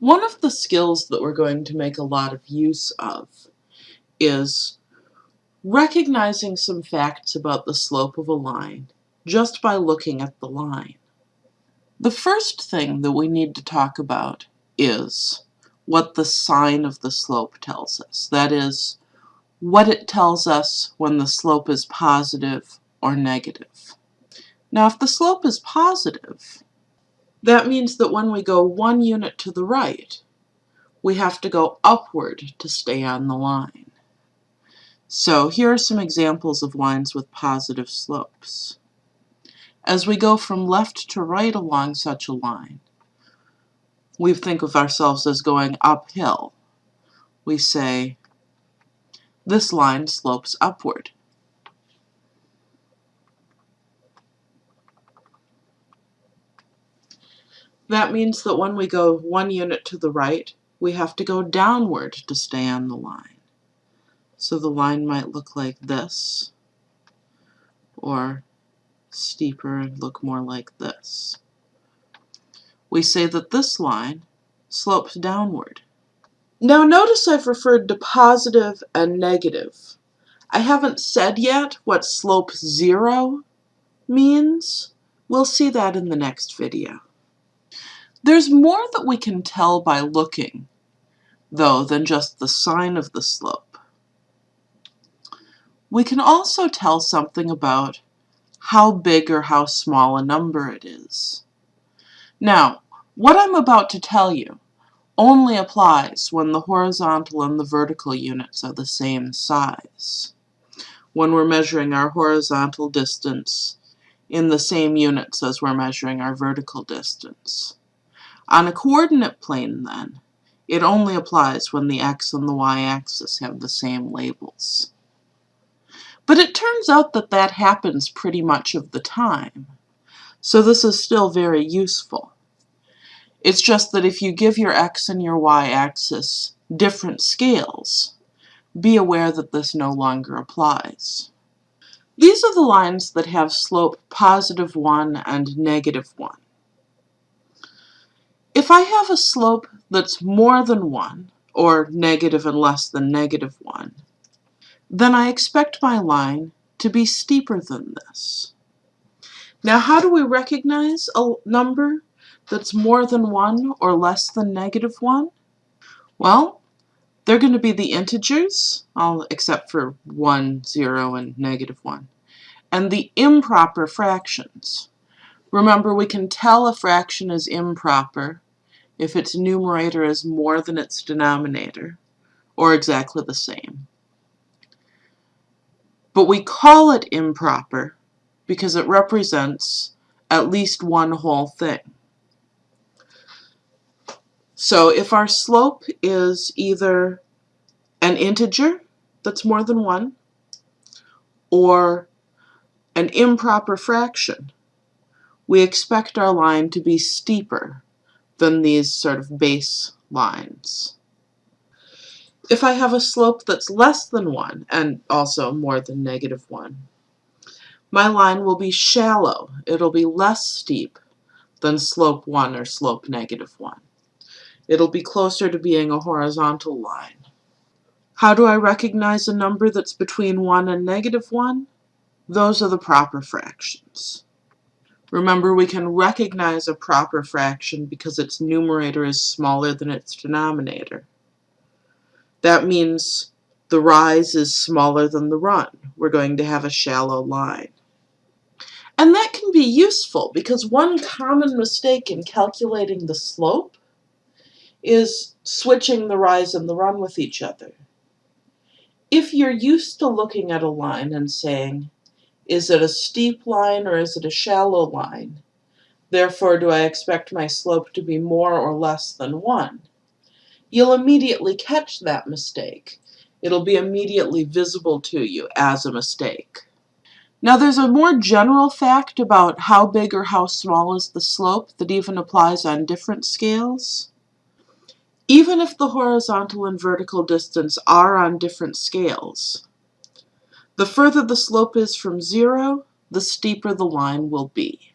One of the skills that we're going to make a lot of use of is recognizing some facts about the slope of a line just by looking at the line. The first thing that we need to talk about is what the sign of the slope tells us. That is, what it tells us when the slope is positive or negative. Now if the slope is positive, that means that when we go one unit to the right, we have to go upward to stay on the line. So here are some examples of lines with positive slopes. As we go from left to right along such a line, we think of ourselves as going uphill. We say, this line slopes upward. That means that when we go one unit to the right, we have to go downward to stay on the line. So the line might look like this, or steeper and look more like this. We say that this line slopes downward. Now notice I've referred to positive and negative. I haven't said yet what slope zero means. We'll see that in the next video. There's more that we can tell by looking, though, than just the sign of the slope. We can also tell something about how big or how small a number it is. Now, what I'm about to tell you only applies when the horizontal and the vertical units are the same size. When we're measuring our horizontal distance in the same units as we're measuring our vertical distance. On a coordinate plane, then, it only applies when the x and the y-axis have the same labels. But it turns out that that happens pretty much of the time, so this is still very useful. It's just that if you give your x and your y-axis different scales, be aware that this no longer applies. These are the lines that have slope positive 1 and negative 1. If I have a slope that's more than 1, or negative and less than negative 1, then I expect my line to be steeper than this. Now how do we recognize a number that's more than 1 or less than negative 1? Well, they're going to be the integers, all except for 1, 0, and negative 1, and the improper fractions. Remember, we can tell a fraction is improper if its numerator is more than its denominator, or exactly the same. But we call it improper because it represents at least one whole thing. So if our slope is either an integer that's more than 1, or an improper fraction, we expect our line to be steeper than these sort of base lines. If I have a slope that's less than 1, and also more than negative 1, my line will be shallow. It'll be less steep than slope 1 or slope negative 1. It'll be closer to being a horizontal line. How do I recognize a number that's between 1 and negative 1? Those are the proper fractions. Remember, we can recognize a proper fraction because its numerator is smaller than its denominator. That means the rise is smaller than the run. We're going to have a shallow line. And that can be useful because one common mistake in calculating the slope is switching the rise and the run with each other. If you're used to looking at a line and saying, is it a steep line or is it a shallow line? Therefore, do I expect my slope to be more or less than 1? You'll immediately catch that mistake. It'll be immediately visible to you as a mistake. Now there's a more general fact about how big or how small is the slope that even applies on different scales. Even if the horizontal and vertical distance are on different scales, the further the slope is from zero, the steeper the line will be.